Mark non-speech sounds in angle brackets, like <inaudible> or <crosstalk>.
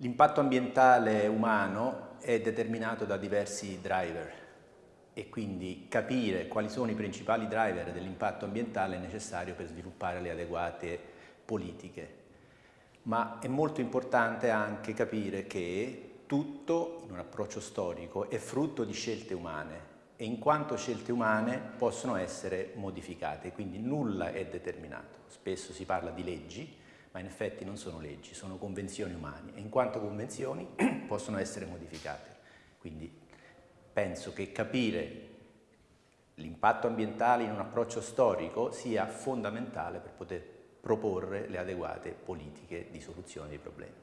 L'impatto ambientale umano è determinato da diversi driver e quindi capire quali sono i principali driver dell'impatto ambientale è necessario per sviluppare le adeguate politiche. Ma è molto importante anche capire che tutto in un approccio storico è frutto di scelte umane e in quanto scelte umane possono essere modificate, quindi nulla è determinato. Spesso si parla di leggi, ma in effetti non sono leggi, sono convenzioni umane e in quanto convenzioni <clears throat> possono essere modificate. Quindi penso che capire l'impatto ambientale in un approccio storico sia fondamentale per poter proporre le adeguate politiche di soluzione dei problemi.